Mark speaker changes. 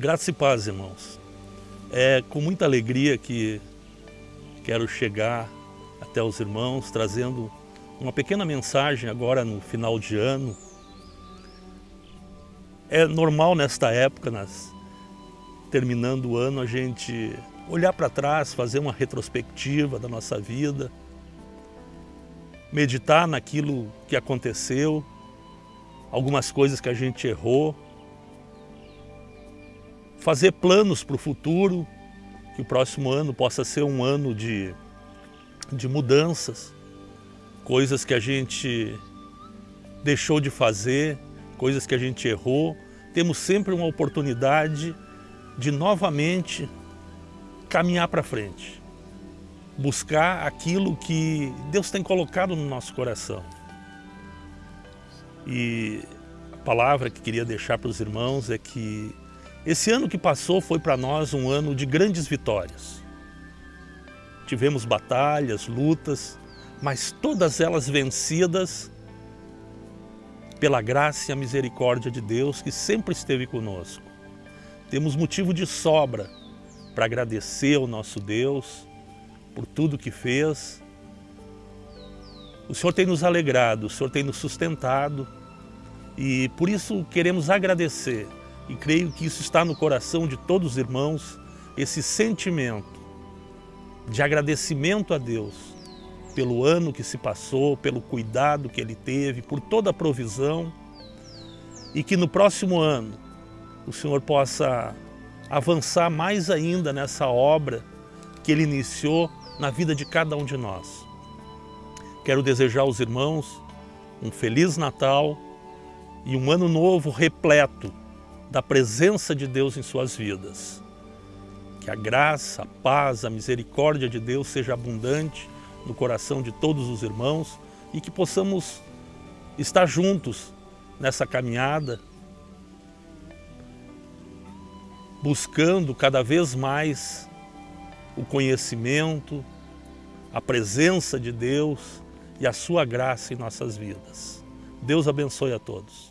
Speaker 1: Graça e paz, irmãos. É com muita alegria que quero chegar até os irmãos trazendo uma pequena mensagem agora no final de ano. É normal nesta época, nas, terminando o ano, a gente olhar para trás, fazer uma retrospectiva da nossa vida, meditar naquilo que aconteceu, algumas coisas que a gente errou, fazer planos para o futuro, que o próximo ano possa ser um ano de, de mudanças, coisas que a gente deixou de fazer, coisas que a gente errou. Temos sempre uma oportunidade de novamente caminhar para frente, buscar aquilo que Deus tem colocado no nosso coração. E a palavra que queria deixar para os irmãos é que esse ano que passou foi para nós um ano de grandes vitórias. Tivemos batalhas, lutas, mas todas elas vencidas pela graça e a misericórdia de Deus que sempre esteve conosco. Temos motivo de sobra para agradecer ao nosso Deus por tudo que fez. O Senhor tem nos alegrado, o Senhor tem nos sustentado e por isso queremos agradecer e creio que isso está no coração de todos os irmãos, esse sentimento de agradecimento a Deus pelo ano que se passou, pelo cuidado que Ele teve, por toda a provisão e que no próximo ano o Senhor possa avançar mais ainda nessa obra que Ele iniciou na vida de cada um de nós. Quero desejar aos irmãos um Feliz Natal e um ano novo repleto da presença de Deus em suas vidas. Que a graça, a paz, a misericórdia de Deus seja abundante no coração de todos os irmãos e que possamos estar juntos nessa caminhada, buscando cada vez mais o conhecimento, a presença de Deus e a sua graça em nossas vidas. Deus abençoe a todos.